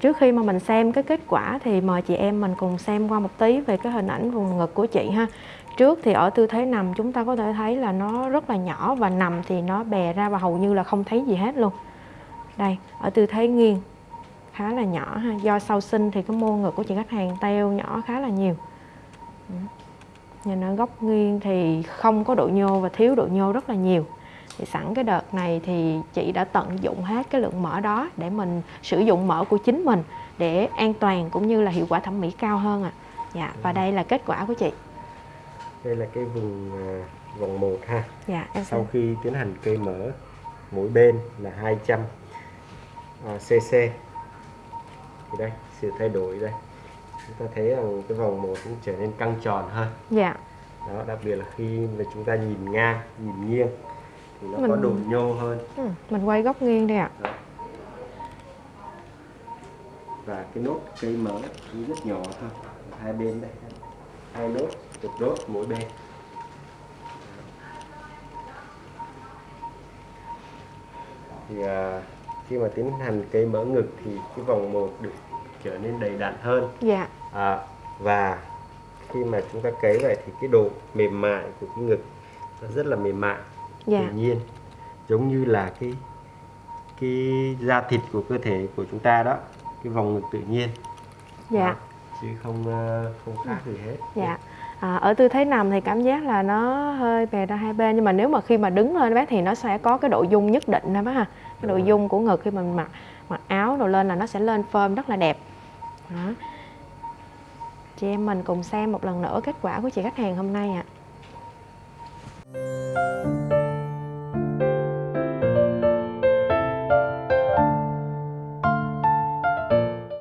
trước khi mà mình xem cái kết quả thì mời chị em mình cùng xem qua một tí về cái hình ảnh vùng ngực của chị ha. Trước thì ở tư thế nằm chúng ta có thể thấy là nó rất là nhỏ và nằm thì nó bè ra và hầu như là không thấy gì hết luôn. Đây, ở tư thế nghiêng, khá là nhỏ ha. Do sau sinh thì cái mô ngực của chị khách hàng teo nhỏ khá là nhiều. Nhìn ở góc nghiêng thì không có độ nhô và thiếu độ nhô rất là nhiều thì sẵn cái đợt này thì chị đã tận dụng hết cái lượng mỡ đó để mình sử dụng mỡ của chính mình để an toàn cũng như là hiệu quả thẩm mỹ cao hơn ạ. À. dạ và đây là kết quả của chị. Đây là cái vùng à, vòng 1 ha. Dạ em sau khi tiến hành cây mỡ mỗi bên là 200 à, cc thì đây sự thay đổi đây. Chúng ta thấy rằng cái vòng một cũng trở nên căng tròn hơn. Dạ. Đó đặc biệt là khi mà chúng ta nhìn ngang nhìn nghiêng thì nó Mình- có độ nhô hơn. Ừ, mình quay góc nghiêng đây ạ. Đó. và cái nốt cây mỡ cũng rất nhỏ thôi hai bên đây. Hai nốt một nốt mỗi bên. Thì à, khi mà tiến hành cây mỡ ngực thì cái vòng một được trở nên đầy đặn hơn. Dạ. À, và khi mà chúng ta cấy vậy thì cái độ mềm mại của cái ngực nó rất là mềm mại dạ. Tự nhiên giống như là cái cái da thịt của cơ thể của chúng ta đó cái vòng ngực tự nhiên. Dạ. Đó, chứ không ờ, không khác gì hết. Dạ. À, ở tư thế nằm thì cảm giác là nó hơi bè ra hai bên nhưng mà nếu mà khi mà đứng lên bác thì nó sẽ có cái độ dung nhất định đó bác ha. Cái độ dung của ngực khi mình mặc mặc áo rồi lên là nó sẽ lên phơm rất là đẹp. Đó. chị em mình cùng xem một lần nữa kết quả của chị khách hàng hôm nay ạ